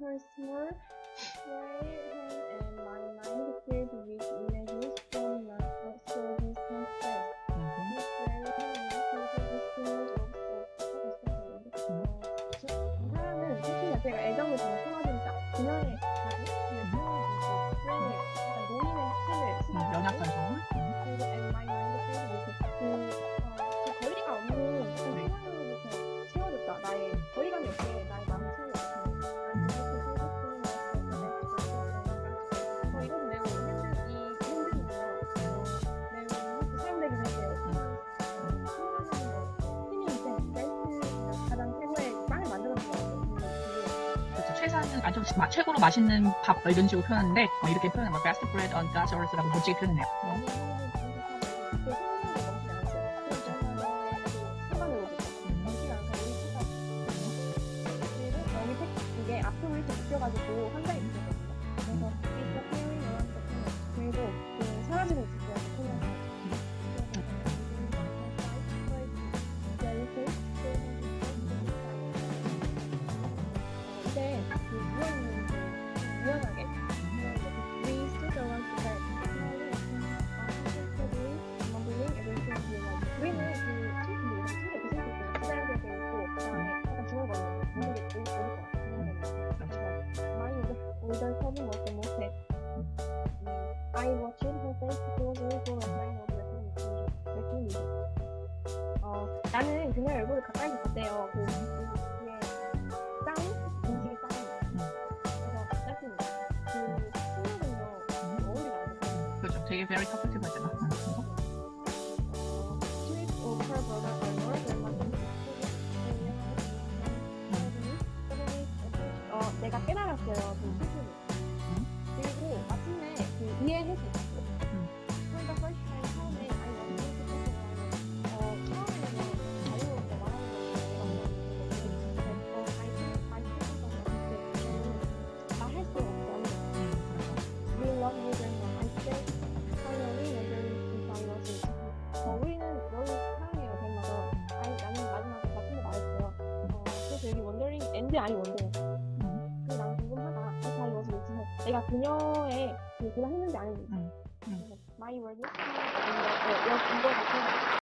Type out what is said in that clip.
her small right? And my mind filled mm-hmm. with images from is the image of self-expression. 사람은 특히나 제가 최상은 아주 마- 최고로 맛있는 밥뭐 이런 식으로 표현하는데 어, 이렇게 표현하면 뭐 best bread on God's earth라고 멋지게 표현해요. 어, 이게 앞으로 이렇게 묶여가지고 한 장이 붙였거든요. 그래서 was the most sad. I watched her face closely for a sign of recognition. 어, 나는 그녀의 얼굴을 가까이서 봤대요. 그, 그 뒤에 쌍? 음식의 쌍이에요. 그래서 짝꿍이에요. 그 친구는요, 그 어울리가 안 돼요. 그렇죠. 되게 very talkative 하잖아. 음, Street of her brother 어, 내가 깨달았어요. 그 슬픔을. 그리고 마침내 그 이해할 수 있었어. 음. 그러니까 first time 처음에 아니 너무 슬프고 어, 처음에는 자유롭게 말하는 거 어, 아니 많이 슬펐던 것 같아. 말할 수 없잖아. 음, We love you very much. I said finally if I was it. 어, 우리는 너를 사랑해요. 아니 나는 마지막에 같은 거 말했어요. 어, 그래서 여기 wondering and 아니. 음, 나는 궁금하다. if I was it. 내가 그녀의 그 대답했는지 아닌지. 음, 음. 그래서 My word. 이거 이거